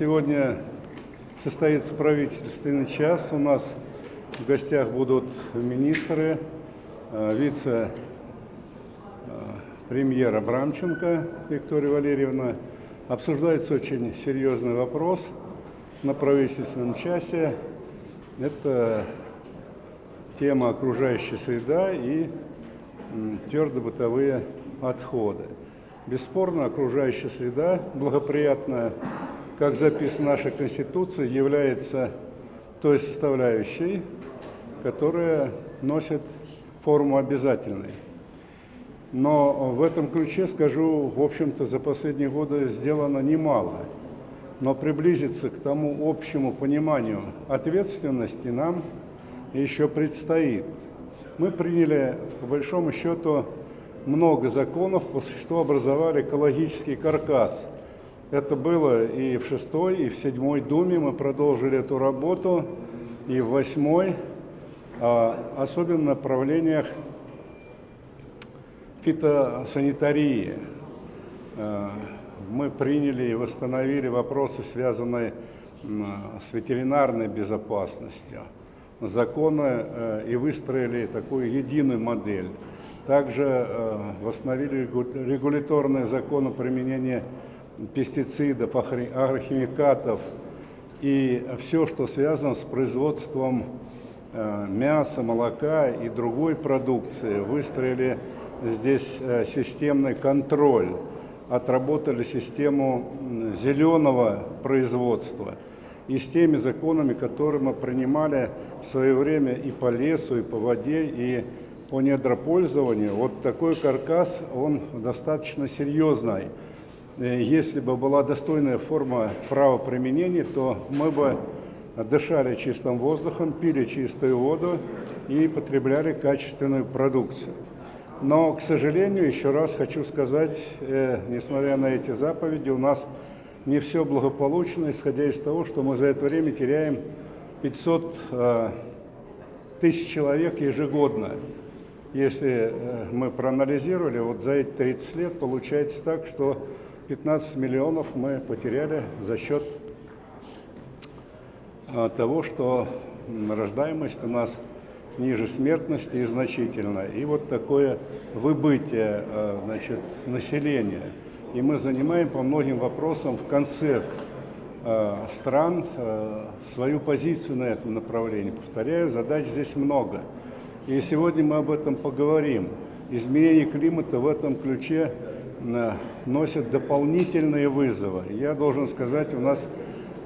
Сегодня состоится правительственный час. У нас в гостях будут министры, э, вице-премьер Абрамченко Виктория Валерьевна. Обсуждается очень серьезный вопрос на правительственном часе. Это тема окружающая среда и твердобытовые отходы. Бесспорно, окружающая среда благоприятная, как записано в нашей Конституции, является той составляющей, которая носит форму обязательной. Но в этом ключе, скажу, в общем-то, за последние годы сделано немало. Но приблизиться к тому общему пониманию ответственности нам еще предстоит. Мы приняли, по большому счету, много законов, что образовали экологический каркас. Это было и в шестой, и в седьмой Думе. Мы продолжили эту работу, и в восьмой, а, особенно в направлениях фитосанитарии. А, мы приняли и восстановили вопросы, связанные с ветеринарной безопасностью, законы э, и выстроили такую единую модель. Также э, восстановили регуляторные законы применения пестицидов, агрохимикатов и все, что связано с производством э, мяса, молока и другой продукции. Выстроили здесь э, системный контроль, отработали систему зеленого производства. И с теми законами, которые мы принимали в свое время и по лесу, и по воде, и по недропользованию, вот такой каркас, он достаточно серьезный. Э, если бы была достойная форма правоприменения, то мы бы дышали чистым воздухом, пили чистую воду и потребляли качественную продукцию. Но, к сожалению, еще раз хочу сказать, э, несмотря на эти заповеди, у нас не все благополучно, исходя из того, что мы за это время теряем 500 э, тысяч человек ежегодно. Если э, мы проанализировали, вот за эти 30 лет получается так, что 15 миллионов мы потеряли за счет э, того, что рождаемость у нас ниже смертности и значительно. И вот такое выбытие э, значит, населения. И мы занимаем по многим вопросам в конце стран свою позицию на этом направлении. Повторяю, задач здесь много. И сегодня мы об этом поговорим. Изменение климата в этом ключе э, носит дополнительные вызовы. Я должен сказать, у нас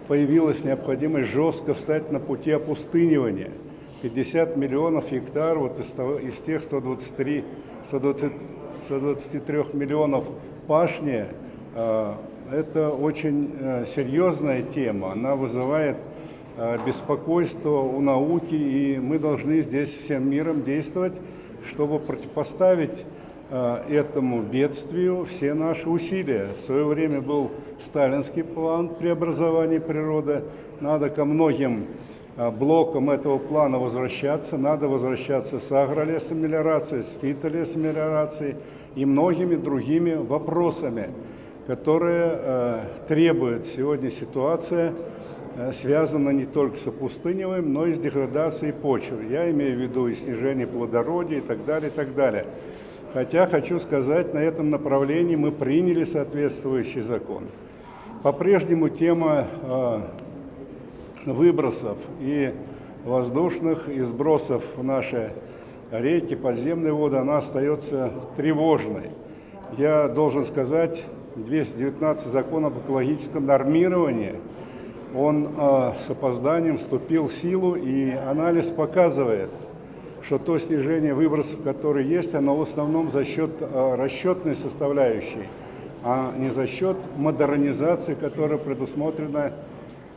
появилась необходимость жестко встать на пути опустынивания. 50 миллионов гектар вот из, того, из тех 123, 120, 123 миллионов пашни, э, это очень э, серьезная тема. Она вызывает беспокойство у науки, и мы должны здесь всем миром действовать, чтобы противопоставить этому бедствию все наши усилия. В свое время был сталинский план преобразования природы, надо ко многим э, блокам этого плана возвращаться, надо возвращаться с агролесомелиорацией, с фитолесомелиорацией и многими другими вопросами, которые требует сегодня ситуация Э, связано не только с опустыниванием, но и с деградацией почвы. Я имею в виду и снижение плодородия и так далее, и так далее. Хотя, хочу сказать, на этом направлении мы приняли соответствующий закон. По-прежнему тема э, выбросов и воздушных и сбросов в наши реки, подземные воды, она остается тревожной. Я должен сказать, 219 закон об экологическом нормировании – он э, с опозданием вступил в силу, и анализ показывает, что то снижение выбросов, которое есть, оно в основном за счет э, расчетной составляющей, а не за счет модернизации, которая предусмотрена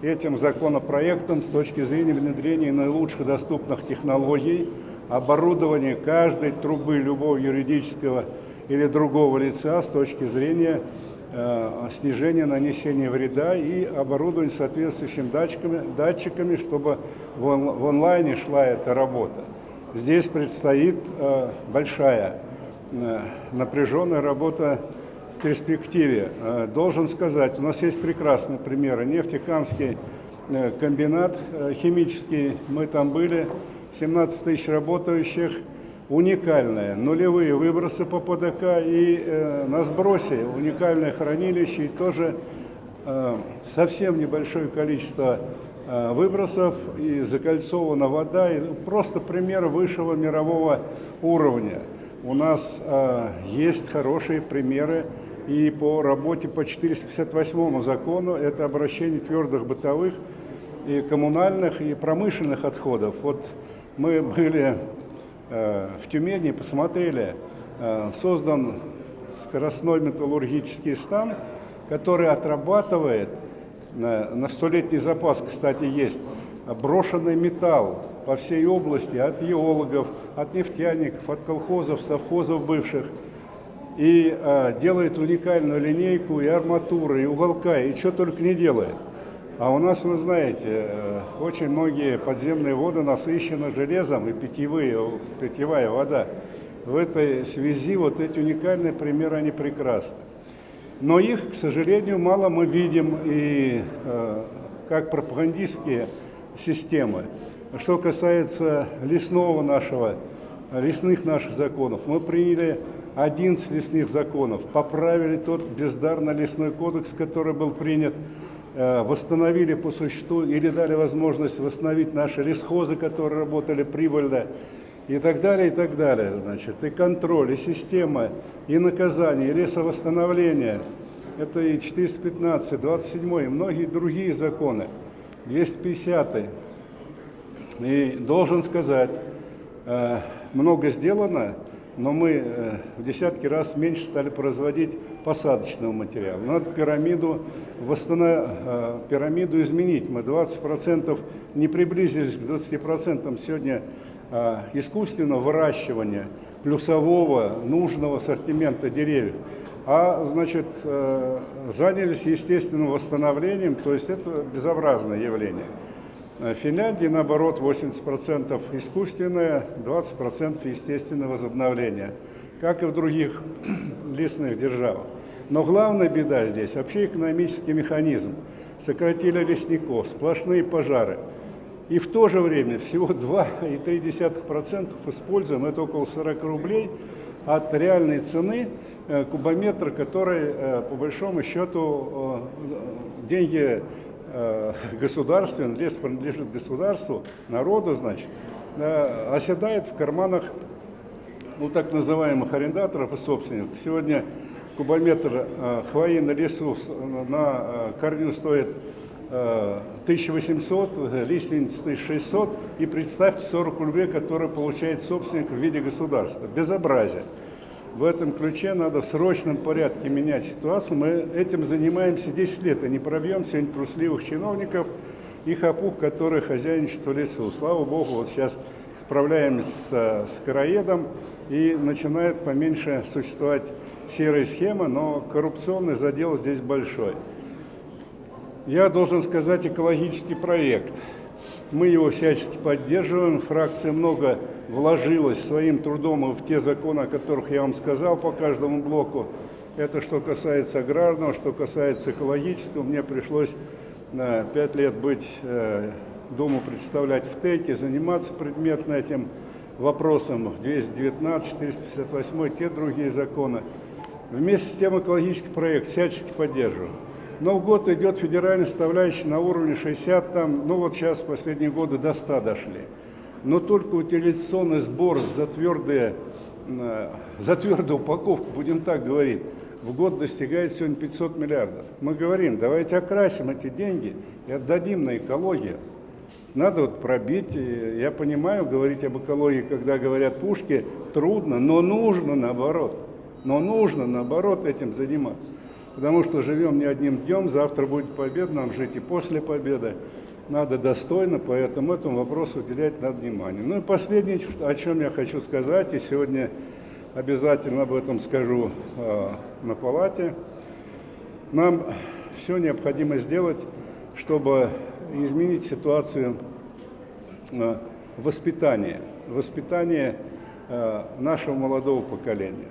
этим законопроектом с точки зрения внедрения наилучших доступных технологий, оборудования каждой трубы любого юридического или другого лица с точки зрения Э, снижение нанесения вреда и оборудование соответствующими датчиками, датчиками чтобы в, он, в онлайне шла эта работа. Здесь предстоит э, большая э, напряженная работа перспективе. Э, должен сказать, у нас есть прекрасные примеры. Нефтекамский комбинат химический, мы там были, 17 тысяч работающих, уникальное, нулевые выбросы по ПДК и на сбросе уникальное хранилище и тоже совсем небольшое количество выбросов и закольцована вода, и просто пример высшего мирового уровня. У нас э, есть хорошие примеры и по работе по 458 закону, это обращение твердых бытовых и коммунальных и промышленных отходов. Вот мы были э, в Тюмени, посмотрели, э, создан скоростной металлургический стан, который отрабатывает, э, на столетний запас, кстати, есть, брошенный металл по всей области, от геологов, от нефтяников, от колхозов, совхозов бывших – и э, делает уникальную линейку и арматуры, и уголка, и что только не делает. А у нас, вы знаете, э, очень многие подземные воды насыщены железом и питьевые, питьевая вода. В этой связи вот эти уникальные примеры, они прекрасны. Но их, к сожалению, мало мы видим и э, как пропагандистские системы. Что касается лесного нашего, лесных наших законов, мы приняли 11 лесных законов, поправили тот бездарно лесной кодекс, который был принят, э, восстановили по существу или дали возможность восстановить наши лесхозы, которые работали прибыльно, и так далее, и так далее. Значит, и контроль, и система, и наказание, и лесовосстановление. Это и 415, 27, и многие другие законы, 250. И должен сказать, э, много сделано, но мы э, в десятки раз меньше стали производить посадочного материала. Надо пирамиду, восстанов... Э, пирамиду изменить. Мы 20% не приблизились к 20% сегодня искусственного выращивания плюсового нужного ассортимента деревьев. А, значит, занялись естественным восстановлением, то есть это безобразное явление. В Финляндии, наоборот, 80% искусственное, 20% естественное возобновление, как и в других лесных державах. Но главная беда здесь – вообще экономический механизм. Сократили лесников, сплошные пожары. И в то же время всего 2,3% используем, это около 40 рублей, от реальной цены э, кубометра, который, э, по большому счету, э, деньги государственный, лес принадлежит государству, народу, значит, оседает в карманах ну, так называемых арендаторов и собственников. Сегодня кубометр хвои на лесу на корню стоит 1800, лиственниц 1600, и представьте 40 рублей, которые получает собственник в виде государства. Безобразие. В этом ключе надо в срочном порядке менять ситуацию. Мы этим занимаемся 10 лет, и не пробьем сегодня трусливых чиновников и хапух, которые хозяйничают в лесу. Слава Богу, вот сейчас справляемся с, с короедом, и начинает поменьше существовать серая схема, но коррупционный задел здесь большой. Я должен сказать экологический проект – мы его всячески поддерживаем. Фракция много вложилась своим трудом в те законы, о которых я вам сказал по каждому блоку. Это что касается аграрного, что касается экологического. Мне пришлось на пять лет быть, э, Думу представлять в ТЭКе, заниматься предметно этим вопросом. 219, 458, те другие законы. Вместе с тем экологический проект всячески поддерживаю. Но в год идет федеральная составляющая на уровне 60, там, ну вот сейчас последние годы до 100 дошли. Но только утилизационный сбор за, твердые, э, за твердую упаковку, будем так говорить, в год достигает сегодня 500 миллиардов. Мы говорим, давайте окрасим эти деньги и отдадим на экологию. Надо вот пробить, я понимаю, говорить об экологии, когда говорят пушки, трудно, но нужно наоборот. Но нужно наоборот этим заниматься потому что живем не одним днем, завтра будет победа, нам жить и после победы. Надо достойно, поэтому этому вопросу уделять надо внимание. Ну и последнее, о чем я хочу сказать, и сегодня обязательно об этом скажу э, на палате. Нам все необходимо сделать, чтобы изменить ситуацию э, воспитания, воспитания э, нашего молодого поколения.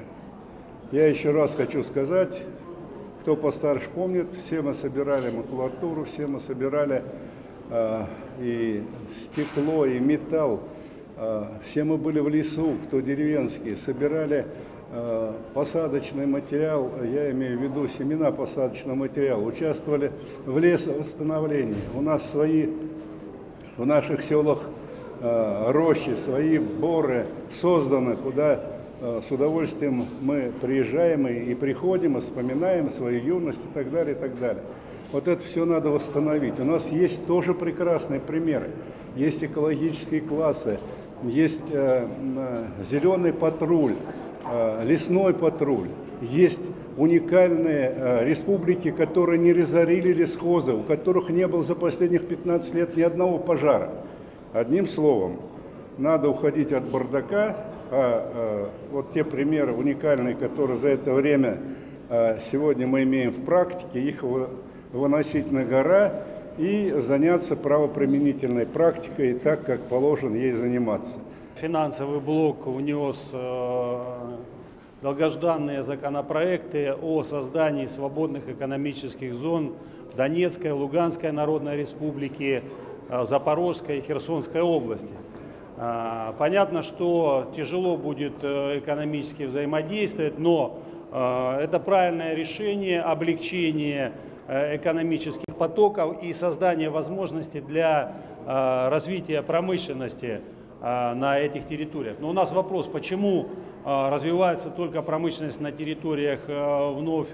Я еще раз хочу сказать, кто постарше помнит, все мы собирали макулатуру, все мы собирали э, и стекло, и металл. Э, все мы были в лесу, кто деревенские, собирали э, посадочный материал, я имею в виду семена посадочного материала, участвовали в лесовосстановлении. У нас свои, в наших селах э, рощи, свои боры созданы, куда с удовольствием мы приезжаем и, и приходим, и вспоминаем свою юность и так далее, и так далее. Вот это все надо восстановить. У нас есть тоже прекрасные примеры. Есть экологические классы, есть э, э, зеленый патруль, э, лесной патруль, есть уникальные э, республики, которые не разорили лесхозы, у которых не было за последних 15 лет ни одного пожара. Одним словом, надо уходить от бардака, а э, вот те примеры уникальные, которые за это время э, сегодня мы имеем в практике, их выносить на гора и заняться правоприменительной практикой так, как положено ей заниматься. Финансовый блок внес э, долгожданные законопроекты о создании свободных экономических зон Донецкой, Луганской Народной Республики, Запорожской и Херсонской области. Э, понятно, что тяжело будет экономически взаимодействовать, но это правильное решение, облегчение экономических потоков и создание возможностей для э, развития промышленности э, на этих территориях. Но у нас вопрос, почему э, развивается только промышленность на территориях вновь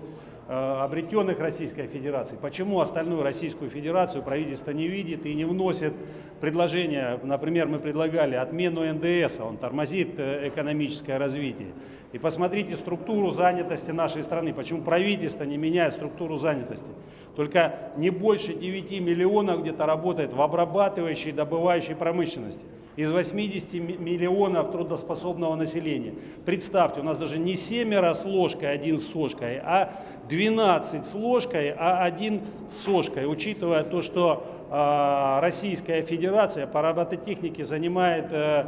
обретенных Российской Федерации. Почему остальную Российскую Федерацию правительство не видит и не вносит предложения, например, мы предлагали отмену НДС, он тормозит экономическое развитие. И посмотрите структуру занятости нашей страны. Почему правительство не меняет структуру занятости? Только не больше 9 миллионов где-то работает в обрабатывающей добывающей промышленности. Из 80 миллионов трудоспособного населения. Представьте, у нас даже не семеро с ложкой, один с сошкой, а 12 с ложкой, а один с сошкой. Учитывая то, что э, Российская Федерация по робототехнике занимает, э,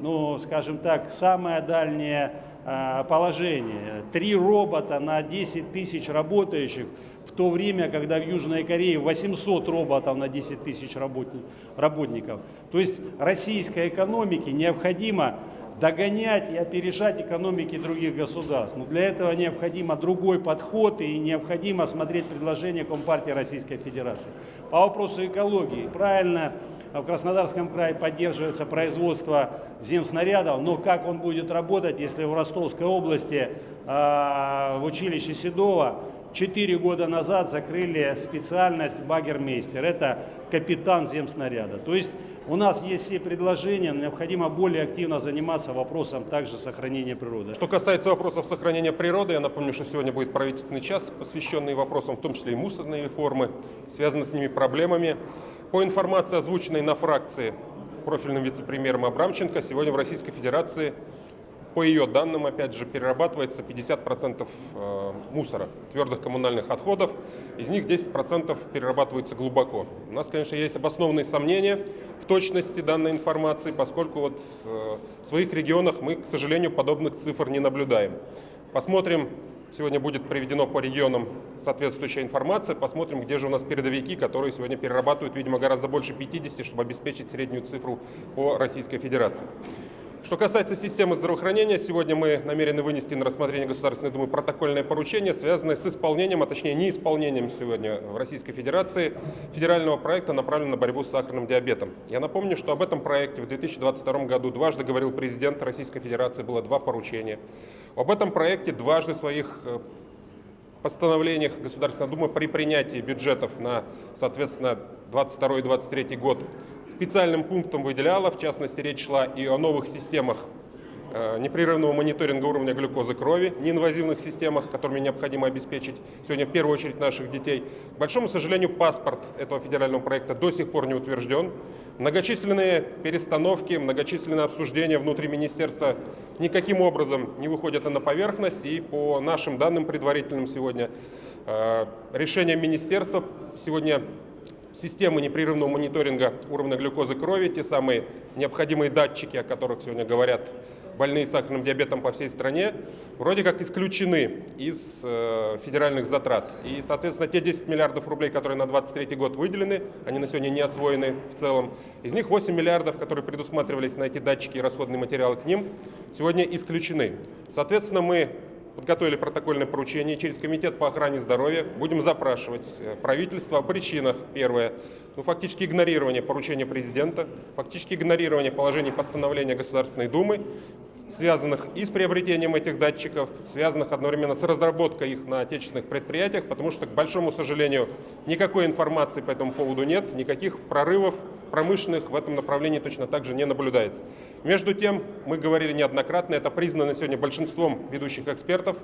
ну, скажем так, самое дальнее положение. Три робота на 10 тысяч работающих, в то время, когда в Южной Корее 800 роботов на 10 тысяч работников. То есть российской экономике необходимо догонять и опережать экономики других государств. Но для этого необходимо другой подход и необходимо смотреть предложения Компартии Российской Федерации. По вопросу экологии, правильно в Краснодарском крае поддерживается производство земснарядов, но как он будет работать, если в Ростовской области э, в училище Седова 4 года назад закрыли специальность багермейстер, это капитан земснаряда. То есть у нас есть все предложения, необходимо более активно заниматься вопросом также сохранения природы. Что касается вопросов сохранения природы, я напомню, что сегодня будет правительственный час, посвященный вопросам, в том числе и мусорной реформы, связанной с ними проблемами. По информации, озвученной на фракции профильным вице-премьером Абрамченко, сегодня в Российской Федерации, по ее данным, опять же, перерабатывается 50% э, мусора, твердых коммунальных отходов. Из них 10% перерабатывается глубоко. У нас, конечно, есть обоснованные сомнения в точности данной информации, поскольку вот э, в своих регионах мы, к сожалению, подобных цифр не наблюдаем. Посмотрим, Сегодня будет приведено по регионам соответствующая информация. Посмотрим, где же у нас передовики, которые сегодня перерабатывают, видимо, гораздо больше 50, чтобы обеспечить среднюю цифру по Российской Федерации. Что касается системы здравоохранения, сегодня мы намерены вынести на рассмотрение Государственной Думы протокольное поручение, связанное с исполнением, а точнее неисполнением сегодня в Российской Федерации федерального проекта, направленного на борьбу с сахарным диабетом. Я напомню, что об этом проекте в 2022 году дважды говорил президент Российской Федерации, было два поручения. Об этом проекте дважды в своих э, постановлениях Государственной Думы при принятии бюджетов на, соответственно, 22 и 23 год специальным пунктом выделяла, в частности, речь шла и о новых системах э, непрерывного мониторинга уровня глюкозы крови, неинвазивных системах, которыми необходимо обеспечить сегодня в первую очередь наших детей. К большому сожалению, паспорт этого федерального проекта до сих пор не утвержден. Многочисленные перестановки, многочисленные обсуждения внутри министерства никаким образом не выходят на поверхность. И по нашим данным предварительным сегодня, э, решение министерства сегодня системы непрерывного мониторинга уровня глюкозы крови, те самые необходимые датчики, о которых сегодня говорят больные сахарным диабетом по всей стране, вроде как исключены из э, федеральных затрат. И, соответственно, те 10 миллиардов рублей, которые на 2023 год выделены, они на сегодня не освоены в целом. Из них 8 миллиардов, которые предусматривались на эти датчики и расходные материалы к ним, сегодня исключены. Соответственно, мы подготовили протокольное поручение через Комитет по охране здоровья. Будем запрашивать э, правительство о причинах. Первое, ну, фактически игнорирование поручения президента, фактически игнорирование положений постановления Государственной Думы, связанных и с приобретением этих датчиков, связанных одновременно с разработкой их на отечественных предприятиях, потому что, к большому сожалению, никакой информации по этому поводу нет, никаких прорывов промышленных в этом направлении точно так же не наблюдается. Между тем, мы говорили неоднократно, это признано сегодня большинством ведущих экспертов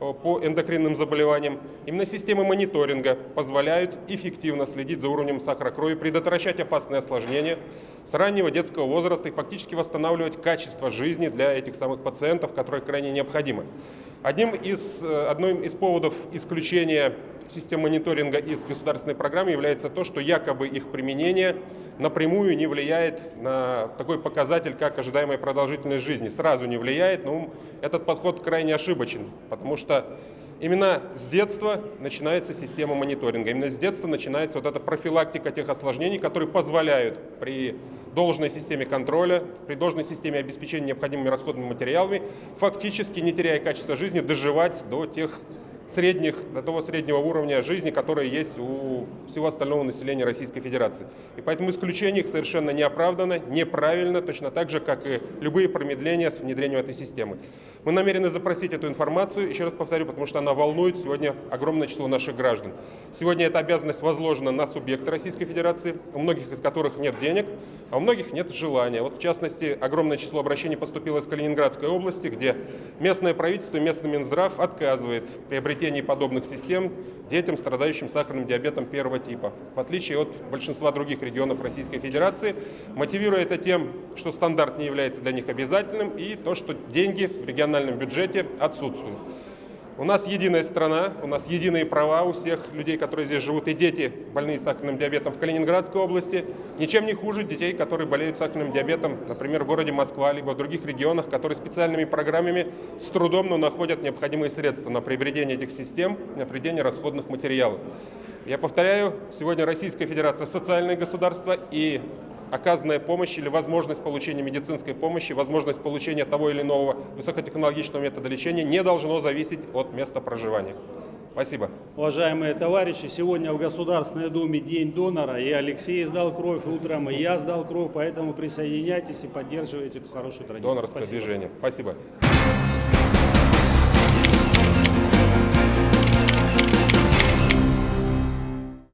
э, по эндокринным заболеваниям. Именно системы мониторинга позволяют эффективно следить за уровнем сахара крови, предотвращать опасные осложнения с раннего детского возраста и фактически восстанавливать качество жизни для этих самых пациентов, которые крайне необходимы. Одним из, э, одним из поводов исключения систем мониторинга из государственной программы является то, что якобы их применение напрямую не влияет на такой показатель, как ожидаемая продолжительность жизни. Сразу не влияет, но этот подход крайне ошибочен, потому что Именно с детства начинается система мониторинга, именно с детства начинается вот эта профилактика тех осложнений, которые позволяют при должной системе контроля, при должной системе обеспечения необходимыми расходными материалами, фактически, не теряя качества жизни, доживать до тех средних, до того среднего уровня жизни, который есть у всего остального населения Российской Федерации. И поэтому исключение их совершенно не оправдано, неправильно, точно так же, как и любые промедления с внедрением этой системы. Мы намерены запросить эту информацию, еще раз повторю, потому что она волнует сегодня огромное число наших граждан. Сегодня эта обязанность возложена на субъекты Российской Федерации, у многих из которых нет денег, а у многих нет желания. Вот в частности, огромное число обращений поступило из Калининградской области, где местное правительство, местный Минздрав отказывает приобретать приобретении подобных систем детям, страдающим сахарным диабетом первого типа, в отличие от большинства других регионов Российской Федерации, мотивируя это тем, что стандарт не является для них обязательным и то, что деньги в региональном бюджете отсутствуют. У нас единая страна, у нас единые права у всех людей, которые здесь живут, и дети, больные сахарным диабетом в Калининградской области, ничем не хуже детей, которые болеют сахарным диабетом, например, в городе Москва, либо в других регионах, которые специальными программами с трудом, но находят необходимые средства на приобретение этих систем, на приобретение расходных материалов. Я повторяю, сегодня Российская Федерация социальное государство, и оказанная помощь или возможность получения медицинской помощи, возможность получения того или иного высокотехнологичного метода лечения не должно зависеть от места проживания. Спасибо. Уважаемые товарищи, сегодня в Государственной Думе День донора, и Алексей сдал кровь утром, и я сдал кровь, поэтому присоединяйтесь и поддерживайте эту хорошую традицию. Донорское Спасибо. движение. Спасибо.